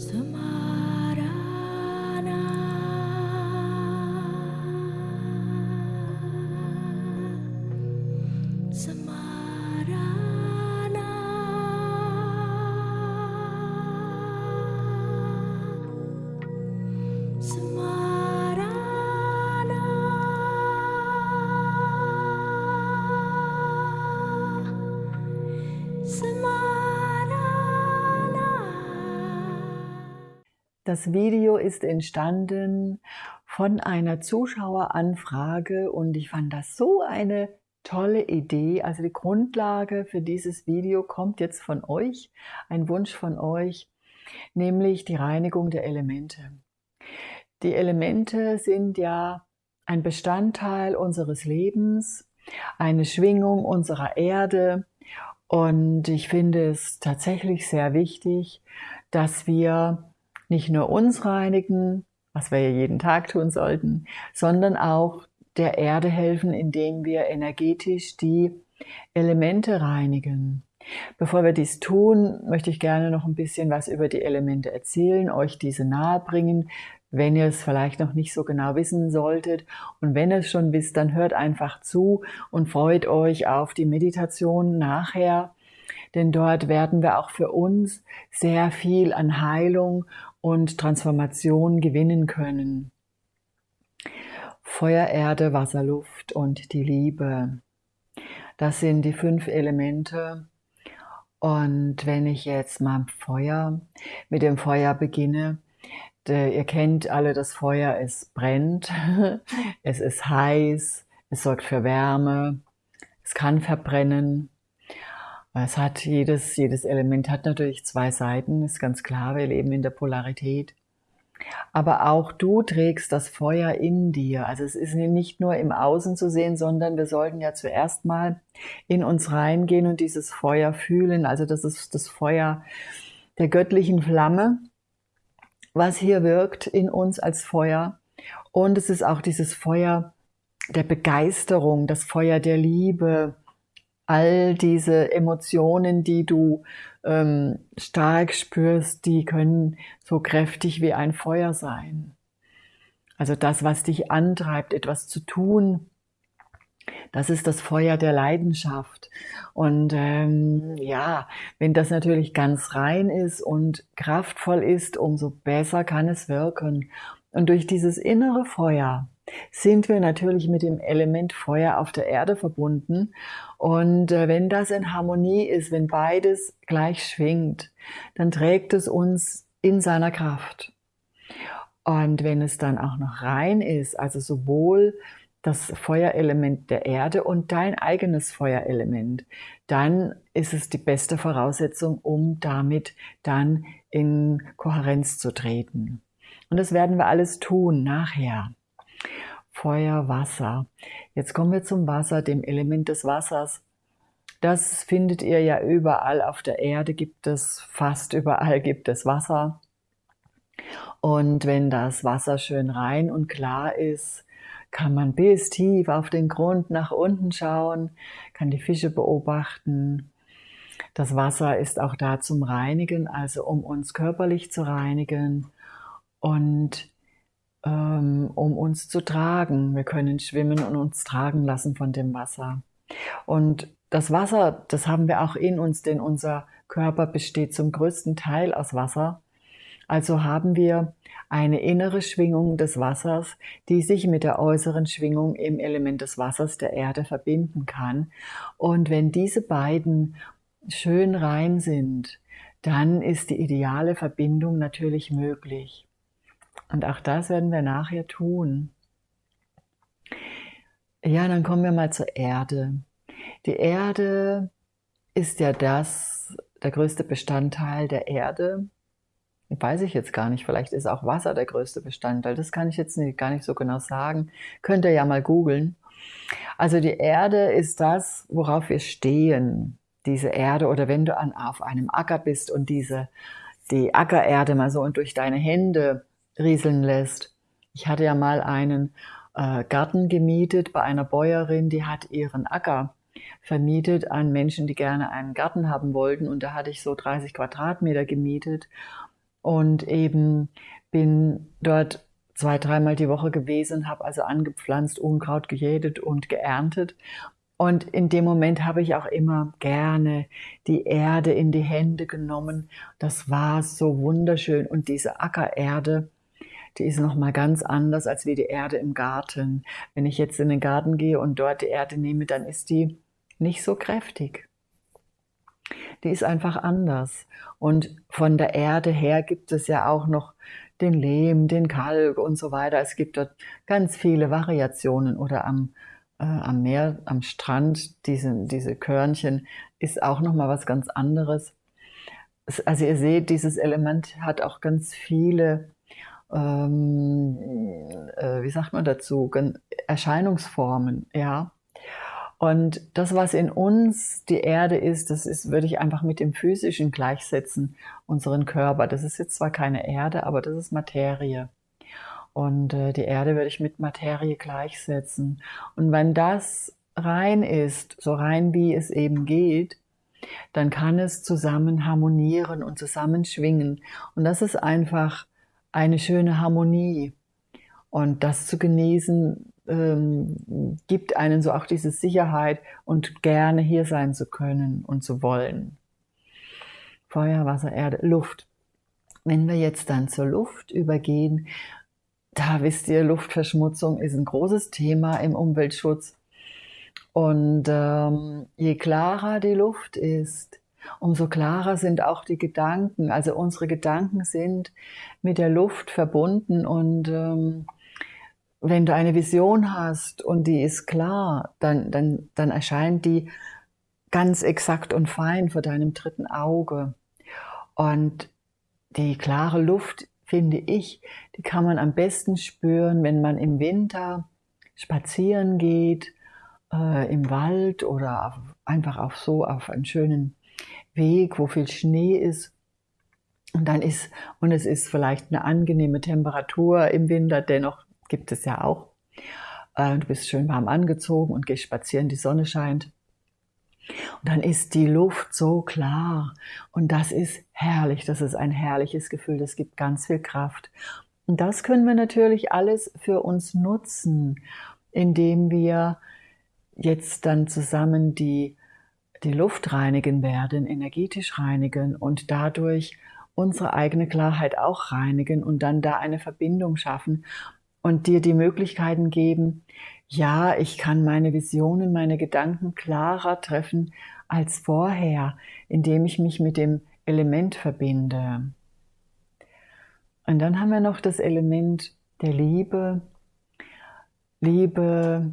Somehow Das Video ist entstanden von einer Zuschaueranfrage und ich fand das so eine tolle Idee. Also die Grundlage für dieses Video kommt jetzt von euch, ein Wunsch von euch, nämlich die Reinigung der Elemente. Die Elemente sind ja ein Bestandteil unseres Lebens, eine Schwingung unserer Erde und ich finde es tatsächlich sehr wichtig, dass wir nicht nur uns reinigen, was wir ja jeden Tag tun sollten, sondern auch der Erde helfen, indem wir energetisch die Elemente reinigen. Bevor wir dies tun, möchte ich gerne noch ein bisschen was über die Elemente erzählen, euch diese nahebringen, wenn ihr es vielleicht noch nicht so genau wissen solltet. Und wenn ihr es schon wisst, dann hört einfach zu und freut euch auf die Meditation nachher. Denn dort werden wir auch für uns sehr viel an Heilung und Transformation gewinnen können. Feuer, Erde, Wasser, Luft und die Liebe. Das sind die fünf Elemente. Und wenn ich jetzt mal Feuer, mit dem Feuer beginne, ihr kennt alle, das Feuer, es brennt, es ist heiß, es sorgt für Wärme, es kann verbrennen, es hat jedes, jedes Element hat natürlich zwei Seiten, ist ganz klar, wir leben in der Polarität. Aber auch du trägst das Feuer in dir. Also es ist nicht nur im Außen zu sehen, sondern wir sollten ja zuerst mal in uns reingehen und dieses Feuer fühlen. Also das ist das Feuer der göttlichen Flamme, was hier wirkt in uns als Feuer. Und es ist auch dieses Feuer der Begeisterung, das Feuer der Liebe, all diese Emotionen, die du ähm, stark spürst, die können so kräftig wie ein Feuer sein. Also das, was dich antreibt, etwas zu tun, das ist das Feuer der Leidenschaft. Und ähm, ja, wenn das natürlich ganz rein ist und kraftvoll ist, umso besser kann es wirken. Und durch dieses innere Feuer sind wir natürlich mit dem Element Feuer auf der Erde verbunden. Und äh, wenn das in Harmonie ist, wenn beides gleich schwingt, dann trägt es uns in seiner Kraft. Und wenn es dann auch noch rein ist, also sowohl das Feuerelement der Erde und dein eigenes Feuerelement, dann ist es die beste Voraussetzung, um damit dann in Kohärenz zu treten. Und das werden wir alles tun nachher. Feuer, Wasser. Jetzt kommen wir zum Wasser, dem Element des Wassers. Das findet ihr ja überall auf der Erde, gibt es fast überall gibt es Wasser. Und wenn das Wasser schön rein und klar ist, kann man bis tief auf den Grund nach unten schauen, kann die Fische beobachten. Das Wasser ist auch da zum Reinigen, also um uns körperlich zu reinigen. Und ähm, um uns zu tragen. Wir können schwimmen und uns tragen lassen von dem Wasser. Und das Wasser, das haben wir auch in uns, denn unser Körper besteht zum größten Teil aus Wasser. Also haben wir eine innere Schwingung des Wassers, die sich mit der äußeren Schwingung im Element des Wassers der Erde verbinden kann. Und wenn diese beiden schön rein sind, dann ist die ideale Verbindung natürlich möglich. Und auch das werden wir nachher tun. Ja, dann kommen wir mal zur Erde. Die Erde ist ja das, der größte Bestandteil der Erde. Weiß ich jetzt gar nicht, vielleicht ist auch Wasser der größte Bestandteil. Das kann ich jetzt nicht, gar nicht so genau sagen. Könnt ihr ja mal googeln. Also die Erde ist das, worauf wir stehen. Diese Erde oder wenn du an, auf einem Acker bist und diese, die Ackererde mal so und durch deine Hände rieseln lässt. Ich hatte ja mal einen äh, Garten gemietet bei einer Bäuerin, die hat ihren Acker vermietet an Menschen, die gerne einen Garten haben wollten. Und da hatte ich so 30 Quadratmeter gemietet. und eben bin dort zwei, dreimal die Woche gewesen, habe also angepflanzt, Unkraut gejätet und geerntet. Und in dem Moment habe ich auch immer gerne die Erde in die Hände genommen. Das war so wunderschön. Und diese Ackererde, die ist nochmal ganz anders als wie die Erde im Garten. Wenn ich jetzt in den Garten gehe und dort die Erde nehme, dann ist die nicht so kräftig. Die ist einfach anders. Und von der Erde her gibt es ja auch noch den Lehm, den Kalk und so weiter. Es gibt dort ganz viele Variationen oder am, äh, am Meer, am Strand, diese, diese Körnchen ist auch nochmal was ganz anderes. Also ihr seht, dieses Element hat auch ganz viele, ähm, äh, wie sagt man dazu, Erscheinungsformen, ja. Und das, was in uns die Erde ist, das ist, würde ich einfach mit dem Physischen gleichsetzen, unseren Körper. Das ist jetzt zwar keine Erde, aber das ist Materie. Und äh, die Erde würde ich mit Materie gleichsetzen. Und wenn das rein ist, so rein wie es eben geht, dann kann es zusammen harmonieren und zusammenschwingen. Und das ist einfach eine schöne Harmonie. Und das zu genießen, ähm, gibt einen so auch diese Sicherheit und gerne hier sein zu können und zu wollen. Feuer, Wasser, Erde, Luft. Wenn wir jetzt dann zur Luft übergehen, da wisst ihr, Luftverschmutzung ist ein großes Thema im Umweltschutz. Und ähm, je klarer die Luft ist, umso klarer sind auch die Gedanken. Also unsere Gedanken sind mit der Luft verbunden und ähm, wenn du eine Vision hast und die ist klar, dann, dann, dann erscheint die ganz exakt und fein vor deinem dritten Auge. Und die klare Luft, finde ich, die kann man am besten spüren, wenn man im Winter spazieren geht, äh, im Wald oder auf, einfach auf so auf einen schönen Weg, wo viel Schnee ist. Und dann ist, und es ist vielleicht eine angenehme Temperatur im Winter, dennoch gibt es ja auch. Äh, du bist schön warm angezogen und gehst spazieren, die Sonne scheint. Und dann ist die Luft so klar. Und das ist herrlich. Das ist ein herrliches Gefühl. Das gibt ganz viel Kraft. Und das können wir natürlich alles für uns nutzen, indem wir jetzt dann zusammen die, die Luft reinigen werden, energetisch reinigen und dadurch unsere eigene Klarheit auch reinigen und dann da eine Verbindung schaffen und dir die Möglichkeiten geben, ja, ich kann meine Visionen, meine Gedanken klarer treffen als vorher, indem ich mich mit dem Element verbinde. Und dann haben wir noch das Element der Liebe. Liebe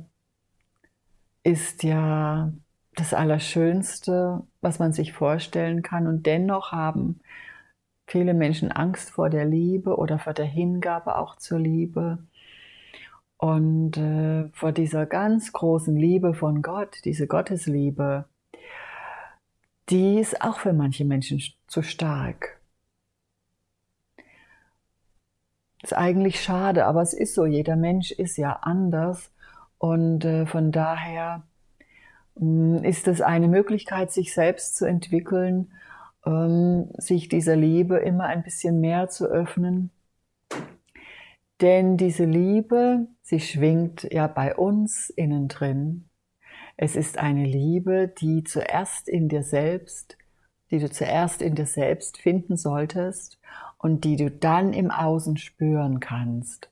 ist ja das Allerschönste, was man sich vorstellen kann. Und dennoch haben viele Menschen Angst vor der Liebe oder vor der Hingabe auch zur Liebe. Und äh, vor dieser ganz großen Liebe von Gott, diese Gottesliebe, die ist auch für manche Menschen zu stark. Ist eigentlich schade, aber es ist so. Jeder Mensch ist ja anders und äh, von daher ist es eine Möglichkeit, sich selbst zu entwickeln, ähm, sich dieser Liebe immer ein bisschen mehr zu öffnen denn diese Liebe, sie schwingt ja bei uns innen drin. Es ist eine Liebe, die zuerst in dir selbst, die du zuerst in dir selbst finden solltest und die du dann im Außen spüren kannst.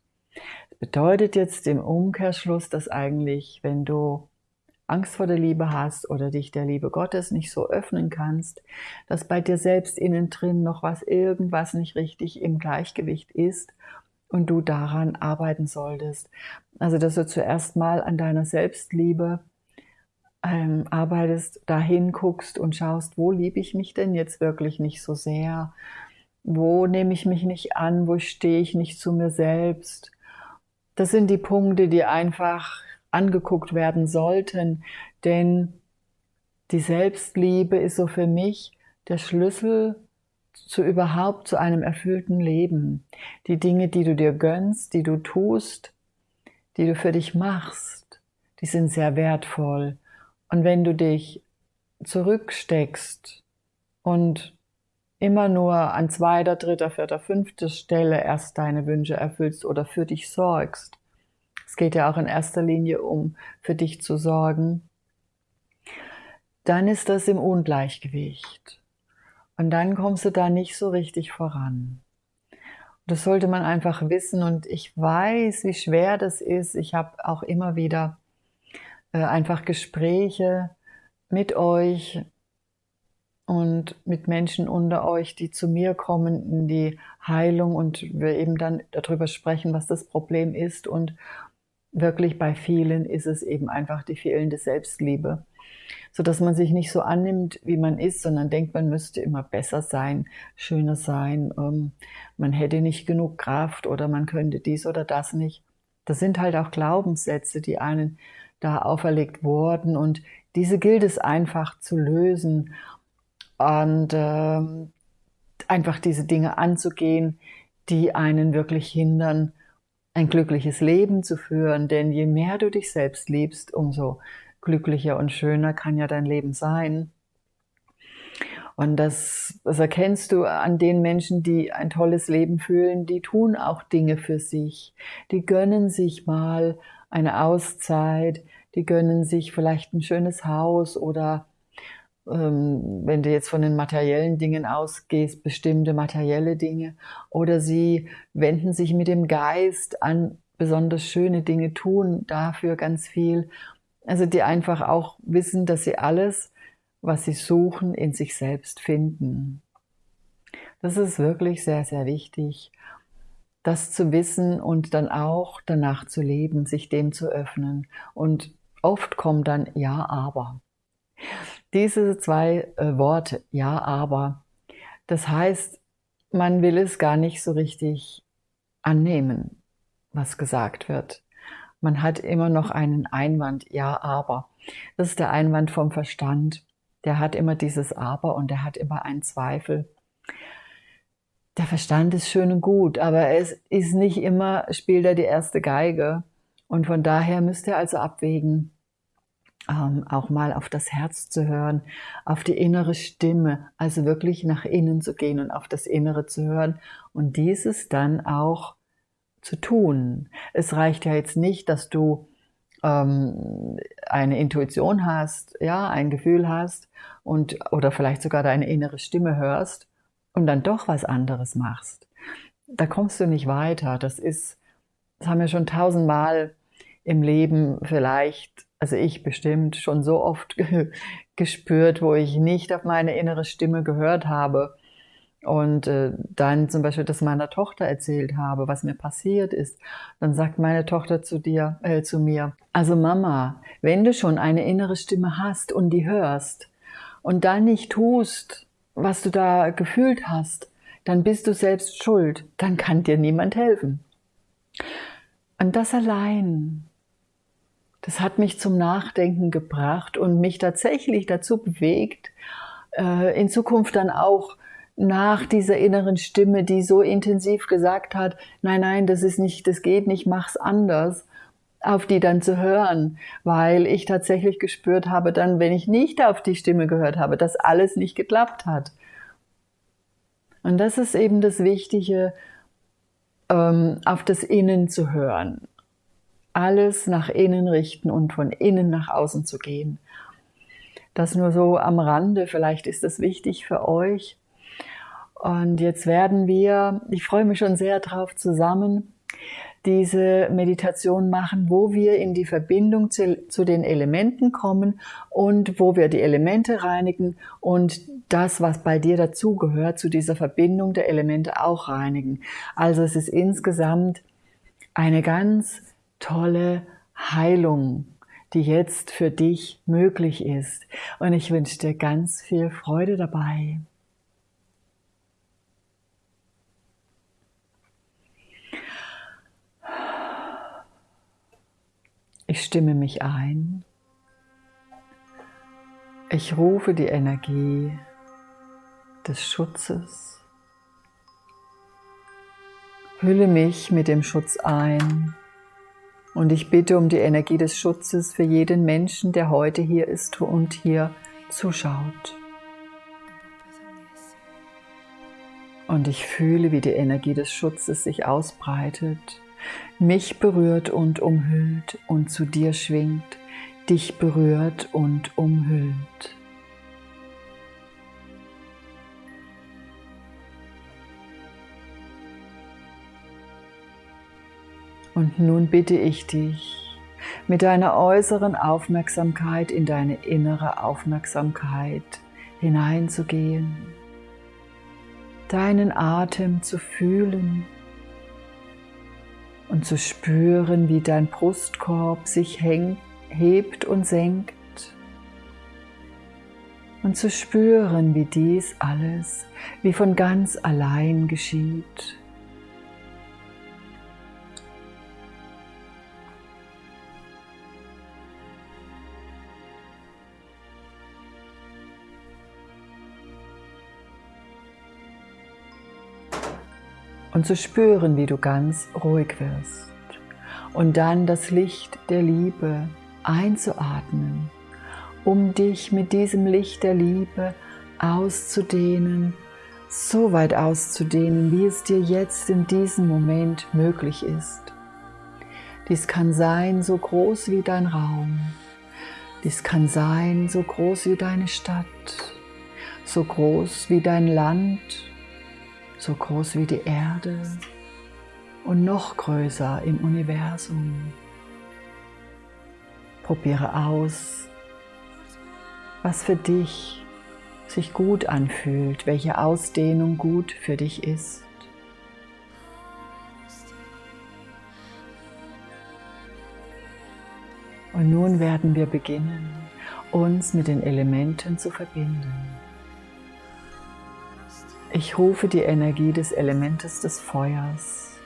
Das bedeutet jetzt im Umkehrschluss, dass eigentlich, wenn du Angst vor der Liebe hast oder dich der Liebe Gottes nicht so öffnen kannst, dass bei dir selbst innen drin noch was, irgendwas nicht richtig im Gleichgewicht ist und du daran arbeiten solltest. Also, dass du zuerst mal an deiner Selbstliebe ähm, arbeitest, dahin guckst und schaust, wo liebe ich mich denn jetzt wirklich nicht so sehr? Wo nehme ich mich nicht an? Wo stehe ich nicht zu mir selbst? Das sind die Punkte, die einfach angeguckt werden sollten, denn die Selbstliebe ist so für mich der Schlüssel zu überhaupt zu einem erfüllten Leben. Die Dinge, die du dir gönnst, die du tust, die du für dich machst, die sind sehr wertvoll. Und wenn du dich zurücksteckst und immer nur an zweiter, dritter, vierter, fünfter Stelle erst deine Wünsche erfüllst oder für dich sorgst. Es geht ja auch in erster Linie um für dich zu sorgen. Dann ist das im Ungleichgewicht. Und dann kommst du da nicht so richtig voran. Das sollte man einfach wissen und ich weiß, wie schwer das ist. Ich habe auch immer wieder äh, einfach Gespräche mit euch und mit Menschen unter euch, die zu mir kommen in die Heilung und wir eben dann darüber sprechen, was das Problem ist. Und wirklich bei vielen ist es eben einfach die fehlende Selbstliebe so dass man sich nicht so annimmt, wie man ist, sondern denkt, man müsste immer besser sein, schöner sein, ähm, man hätte nicht genug Kraft oder man könnte dies oder das nicht. Das sind halt auch Glaubenssätze, die einen da auferlegt wurden und diese gilt es einfach zu lösen und ähm, einfach diese Dinge anzugehen, die einen wirklich hindern, ein glückliches Leben zu führen. Denn je mehr du dich selbst liebst, umso glücklicher und schöner kann ja dein Leben sein. Und das, das erkennst du an den Menschen, die ein tolles Leben fühlen, die tun auch Dinge für sich. Die gönnen sich mal eine Auszeit, die gönnen sich vielleicht ein schönes Haus oder wenn du jetzt von den materiellen Dingen ausgehst, bestimmte materielle Dinge. Oder sie wenden sich mit dem Geist an besonders schöne Dinge, tun dafür ganz viel also die einfach auch wissen, dass sie alles, was sie suchen, in sich selbst finden. Das ist wirklich sehr, sehr wichtig, das zu wissen und dann auch danach zu leben, sich dem zu öffnen. Und oft kommt dann Ja, aber. Diese zwei äh, Worte, Ja, aber, das heißt, man will es gar nicht so richtig annehmen, was gesagt wird man hat immer noch einen Einwand, ja, aber. Das ist der Einwand vom Verstand. Der hat immer dieses Aber und der hat immer einen Zweifel. Der Verstand ist schön und gut, aber es ist nicht immer, spielt er die erste Geige. Und von daher müsst ihr also abwägen, ähm, auch mal auf das Herz zu hören, auf die innere Stimme, also wirklich nach innen zu gehen und auf das Innere zu hören und dieses dann auch zu tun. Es reicht ja jetzt nicht, dass du ähm, eine Intuition hast, ja, ein Gefühl hast und oder vielleicht sogar deine innere Stimme hörst und dann doch was anderes machst. Da kommst du nicht weiter. Das ist, das haben wir schon tausendmal im Leben vielleicht, also ich bestimmt schon so oft gespürt, wo ich nicht auf meine innere Stimme gehört habe und äh, dann zum Beispiel das meiner Tochter erzählt habe, was mir passiert ist, dann sagt meine Tochter zu dir, äh, zu mir, also Mama, wenn du schon eine innere Stimme hast und die hörst und dann nicht tust, was du da gefühlt hast, dann bist du selbst schuld, dann kann dir niemand helfen. Und das allein, das hat mich zum Nachdenken gebracht und mich tatsächlich dazu bewegt, äh, in Zukunft dann auch nach dieser inneren Stimme, die so intensiv gesagt hat, nein, nein, das ist nicht, das geht nicht, mach's anders, auf die dann zu hören, weil ich tatsächlich gespürt habe, dann, wenn ich nicht auf die Stimme gehört habe, dass alles nicht geklappt hat. Und das ist eben das Wichtige, ähm, auf das Innen zu hören. Alles nach innen richten und von innen nach außen zu gehen. Das nur so am Rande, vielleicht ist das wichtig für euch. Und jetzt werden wir, ich freue mich schon sehr drauf, zusammen diese Meditation machen, wo wir in die Verbindung zu, zu, den Elementen kommen und wo wir die Elemente reinigen und das, was bei dir dazugehört, zu dieser Verbindung der Elemente auch reinigen. Also es ist insgesamt eine ganz tolle Heilung, die jetzt für dich möglich ist. Und ich wünsche dir ganz viel Freude dabei. Ich stimme mich ein. Ich rufe die Energie des Schutzes. Hülle mich mit dem Schutz ein und ich bitte um die Energie des Schutzes für jeden Menschen, der heute hier ist und hier zuschaut. Und ich fühle, wie die Energie des Schutzes sich ausbreitet, mich berührt und umhüllt und zu dir schwingt, dich berührt und umhüllt. Und nun bitte ich dich, mit deiner äußeren Aufmerksamkeit in deine innere Aufmerksamkeit hineinzugehen, deinen Atem zu fühlen und zu spüren, wie dein Brustkorb sich hängt, hebt und senkt und zu spüren, wie dies alles wie von ganz allein geschieht. Und zu spüren, wie du ganz ruhig wirst. Und dann das Licht der Liebe einzuatmen, um dich mit diesem Licht der Liebe auszudehnen, so weit auszudehnen, wie es dir jetzt in diesem Moment möglich ist. Dies kann sein so groß wie dein Raum. Dies kann sein so groß wie deine Stadt, so groß wie dein Land so groß wie die Erde und noch größer im Universum. Probiere aus, was für dich sich gut anfühlt, welche Ausdehnung gut für dich ist. Und nun werden wir beginnen, uns mit den Elementen zu verbinden. Ich rufe die Energie des Elementes des Feuers.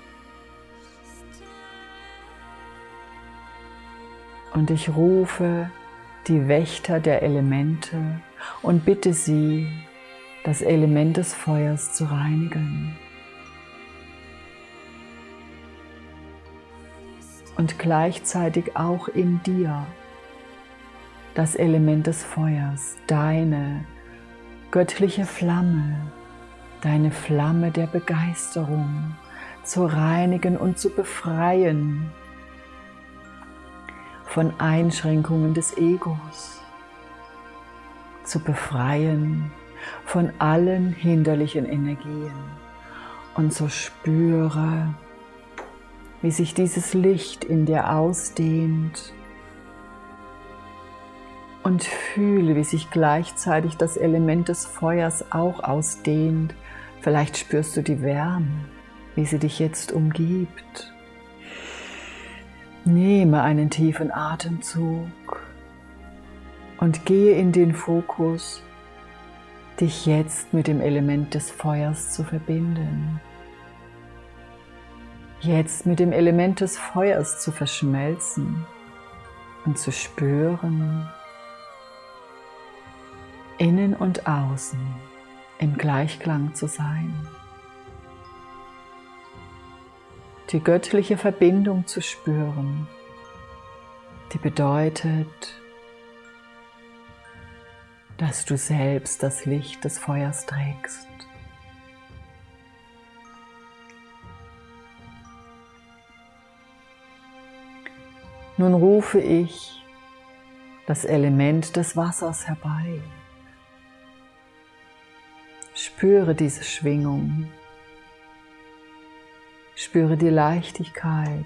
Und ich rufe die Wächter der Elemente und bitte sie, das Element des Feuers zu reinigen. Und gleichzeitig auch in dir das Element des Feuers, deine göttliche Flamme, deine Flamme der Begeisterung zu reinigen und zu befreien von Einschränkungen des Egos, zu befreien von allen hinderlichen Energien und so spüre, wie sich dieses Licht in dir ausdehnt und fühle, wie sich gleichzeitig das Element des Feuers auch ausdehnt Vielleicht spürst du die Wärme, wie sie dich jetzt umgibt. Nehme einen tiefen Atemzug und gehe in den Fokus, dich jetzt mit dem Element des Feuers zu verbinden. Jetzt mit dem Element des Feuers zu verschmelzen und zu spüren, innen und außen im Gleichklang zu sein. Die göttliche Verbindung zu spüren, die bedeutet, dass du selbst das Licht des Feuers trägst. Nun rufe ich das Element des Wassers herbei. Spüre diese Schwingung. Spüre die Leichtigkeit.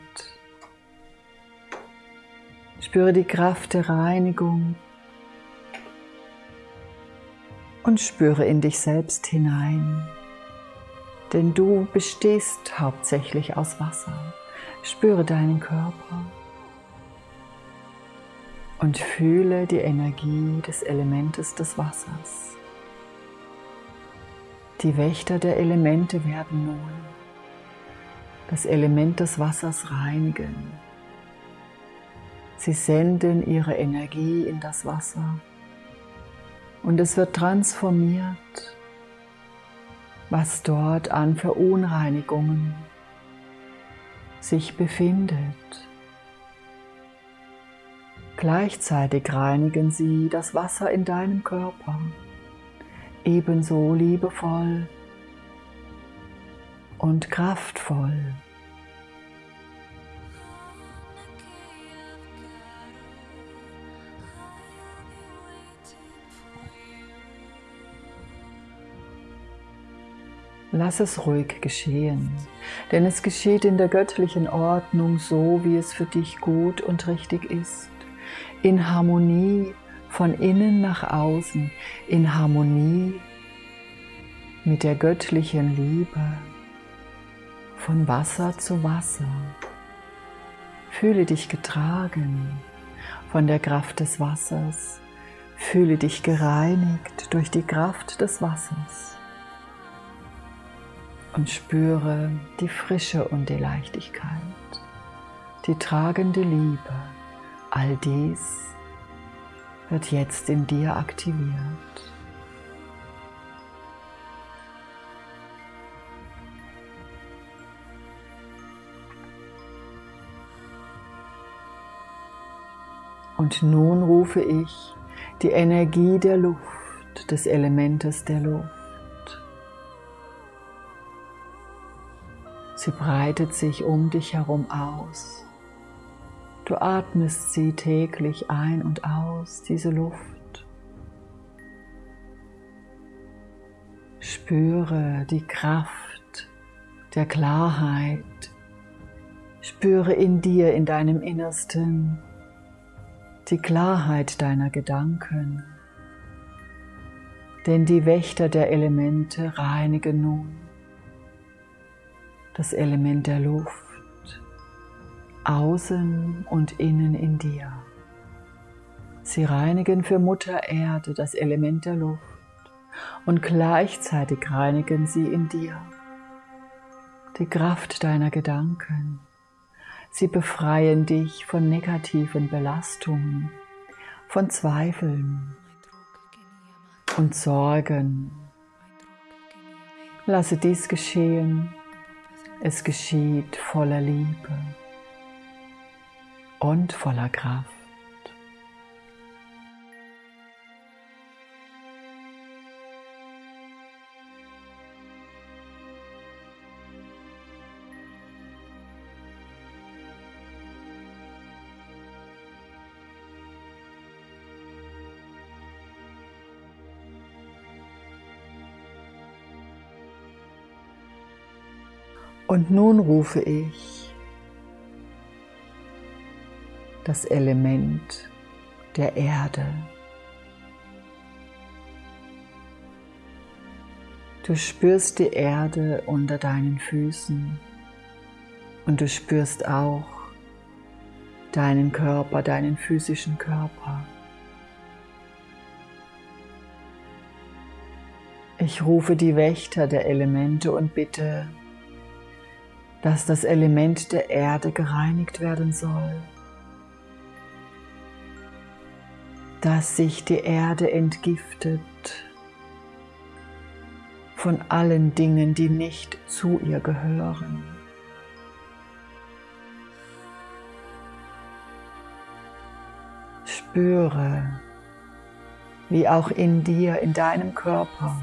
Spüre die Kraft der Reinigung. Und spüre in dich selbst hinein. Denn du bestehst hauptsächlich aus Wasser. Spüre deinen Körper und fühle die Energie des Elementes des Wassers. Die Wächter der Elemente werden nun das Element des Wassers reinigen. Sie senden ihre Energie in das Wasser und es wird transformiert, was dort an Verunreinigungen sich befindet. Gleichzeitig reinigen sie das Wasser in deinem Körper ebenso liebevoll und kraftvoll. Lass es ruhig geschehen, denn es geschieht in der göttlichen Ordnung so, wie es für dich gut und richtig ist, in Harmonie von innen nach außen, in Harmonie mit der göttlichen Liebe, von Wasser zu Wasser. Fühle dich getragen von der Kraft des Wassers, fühle dich gereinigt durch die Kraft des Wassers und spüre die Frische und die Leichtigkeit, die tragende Liebe. All dies wird jetzt in dir aktiviert. Und nun rufe ich die Energie der Luft, des Elementes der Luft Sie breitet sich um dich herum aus. Du atmest sie täglich ein und aus, diese Luft. Spüre die Kraft der Klarheit. Spüre in dir, in deinem Innersten, die Klarheit deiner Gedanken. Denn die Wächter der Elemente reinigen nun das Element der Luft, außen und innen in dir. Sie reinigen für Mutter Erde das Element der Luft und gleichzeitig reinigen sie in dir die Kraft deiner Gedanken. Sie befreien dich von negativen Belastungen, von Zweifeln und Sorgen. Lasse dies geschehen es geschieht voller Liebe und voller Kraft. Und nun rufe ich das Element der Erde. Du spürst die Erde unter deinen Füßen und du spürst auch deinen Körper, deinen physischen Körper. Ich rufe die Wächter der Elemente und bitte, dass das Element der Erde gereinigt werden soll, dass sich die Erde entgiftet von allen Dingen, die nicht zu ihr gehören. Spüre, wie auch in dir, in deinem Körper,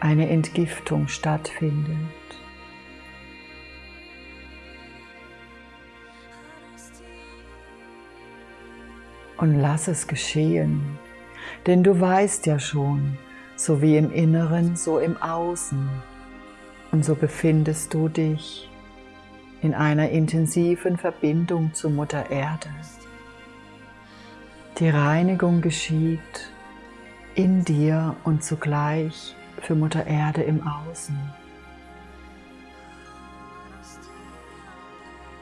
eine Entgiftung stattfindet. Und lass es geschehen, denn du weißt ja schon, so wie im Inneren, so im Außen. Und so befindest du dich in einer intensiven Verbindung zu Mutter Erde. Die Reinigung geschieht in dir und zugleich für Mutter Erde im Außen.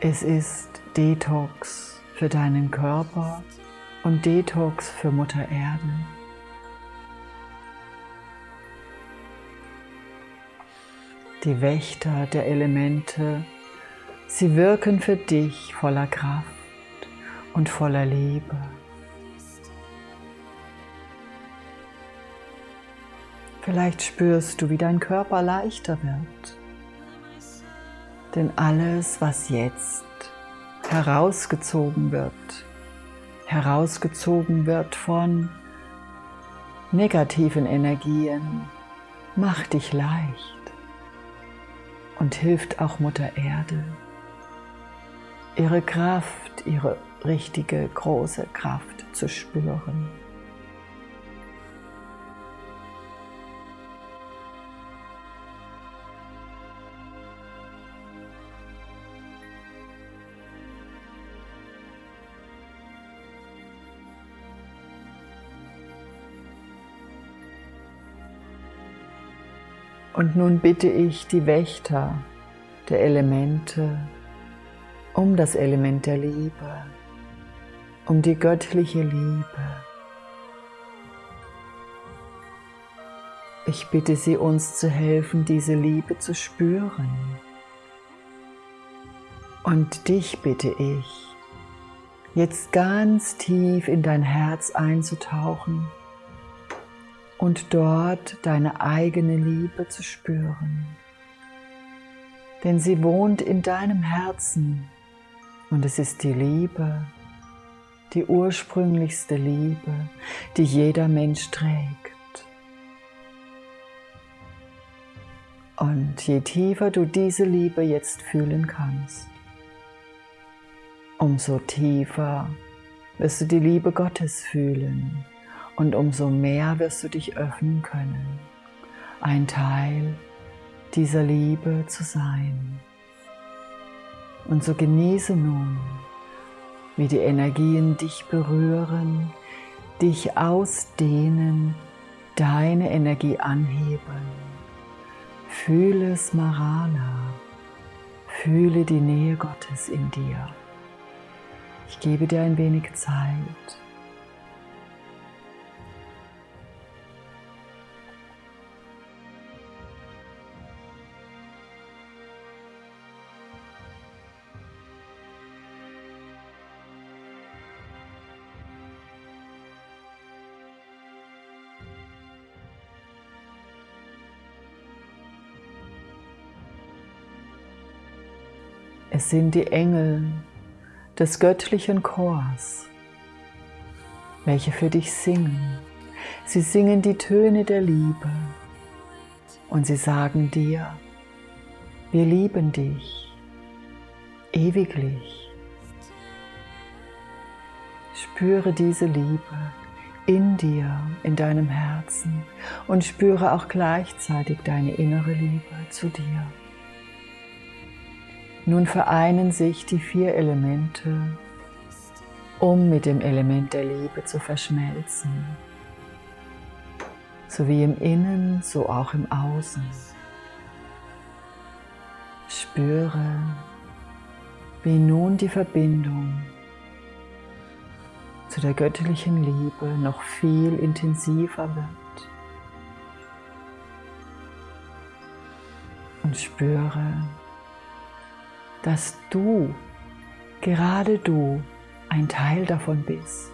Es ist Detox für deinen Körper und Detox für Mutter Erde. Die Wächter der Elemente, sie wirken für dich voller Kraft und voller Liebe. Vielleicht spürst du, wie dein Körper leichter wird. Denn alles, was jetzt herausgezogen wird, herausgezogen wird von negativen Energien, mach dich leicht und hilft auch Mutter Erde, ihre Kraft, ihre richtige große Kraft zu spüren. Und nun bitte ich die Wächter der Elemente um das Element der Liebe, um die göttliche Liebe. Ich bitte sie, uns zu helfen, diese Liebe zu spüren. Und dich bitte ich, jetzt ganz tief in dein Herz einzutauchen und dort deine eigene Liebe zu spüren. Denn sie wohnt in deinem Herzen und es ist die Liebe, die ursprünglichste Liebe, die jeder Mensch trägt. Und je tiefer du diese Liebe jetzt fühlen kannst, umso tiefer wirst du die Liebe Gottes fühlen und umso mehr wirst du dich öffnen können, ein Teil dieser Liebe zu sein. Und so genieße nun, wie die Energien dich berühren, dich ausdehnen, deine Energie anheben. Fühle Smarana, fühle die Nähe Gottes in dir. Ich gebe dir ein wenig Zeit. Es sind die Engel des göttlichen Chors, welche für dich singen. Sie singen die Töne der Liebe und sie sagen dir, wir lieben dich ewiglich. Spüre diese Liebe in dir, in deinem Herzen und spüre auch gleichzeitig deine innere Liebe zu dir. Nun vereinen sich die vier Elemente, um mit dem Element der Liebe zu verschmelzen. So wie im Innen, so auch im Außen. Spüre, wie nun die Verbindung zu der göttlichen Liebe noch viel intensiver wird. Und spüre, dass du, gerade du, ein Teil davon bist.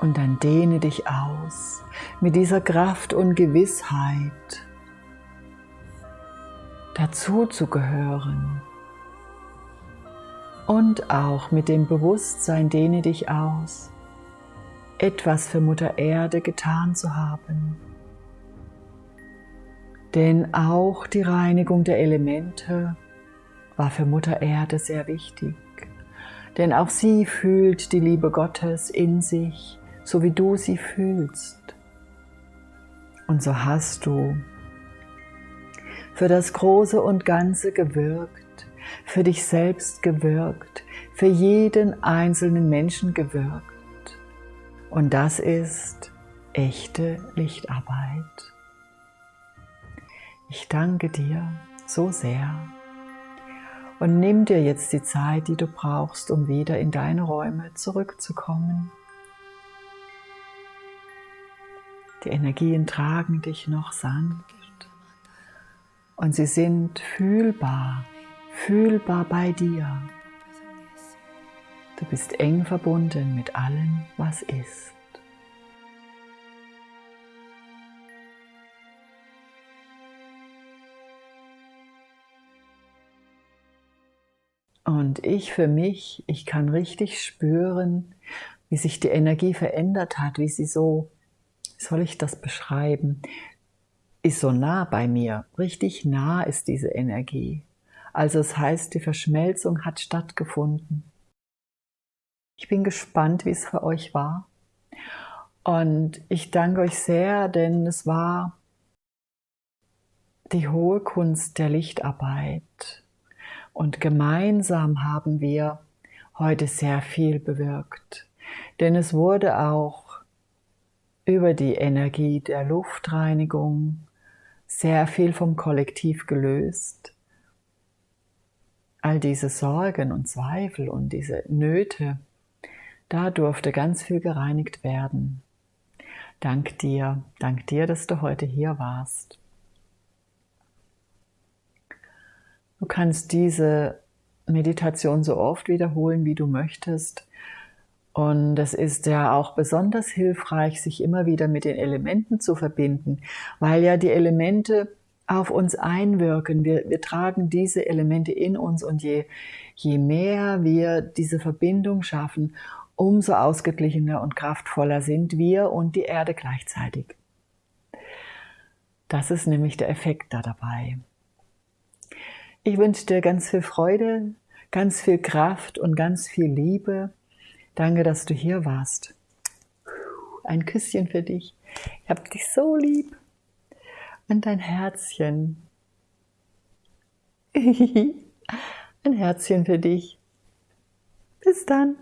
Und dann dehne dich aus mit dieser Kraft und Gewissheit, dazu zu gehören. Und auch mit dem Bewusstsein dehne dich aus, etwas für Mutter Erde getan zu haben denn auch die Reinigung der Elemente war für Mutter Erde sehr wichtig. Denn auch sie fühlt die Liebe Gottes in sich, so wie du sie fühlst. Und so hast du für das Große und Ganze gewirkt, für dich selbst gewirkt, für jeden einzelnen Menschen gewirkt. Und das ist echte Lichtarbeit. Ich danke dir so sehr und nimm dir jetzt die Zeit, die du brauchst, um wieder in deine Räume zurückzukommen. Die Energien tragen dich noch sanft und sie sind fühlbar, fühlbar bei dir. Du bist eng verbunden mit allem, was ist. Und ich für mich, ich kann richtig spüren, wie sich die Energie verändert hat, wie sie so, wie soll ich das beschreiben? ist so nah bei mir. Richtig nah ist diese Energie. Also es heißt, die Verschmelzung hat stattgefunden. Ich bin gespannt, wie es für euch war. Und ich danke euch sehr, denn es war die hohe Kunst der Lichtarbeit. Und gemeinsam haben wir heute sehr viel bewirkt. Denn es wurde auch über die Energie der Luftreinigung sehr viel vom Kollektiv gelöst. All diese Sorgen und Zweifel und diese Nöte, da durfte ganz viel gereinigt werden. Dank dir, dank dir, dass du heute hier warst. Du kannst diese Meditation so oft wiederholen, wie du möchtest. Und es ist ja auch besonders hilfreich, sich immer wieder mit den Elementen zu verbinden, weil ja die Elemente auf uns einwirken. Wir, wir tragen diese Elemente in uns und je, je mehr wir diese Verbindung schaffen, umso ausgeglichener und kraftvoller sind wir und die Erde gleichzeitig. Das ist nämlich der Effekt da dabei. Ich wünsche dir ganz viel Freude, ganz viel Kraft und ganz viel Liebe. Danke, dass du hier warst. Ein Küsschen für dich. Ich habe dich so lieb. Und dein Herzchen. Ein Herzchen für dich. Bis dann.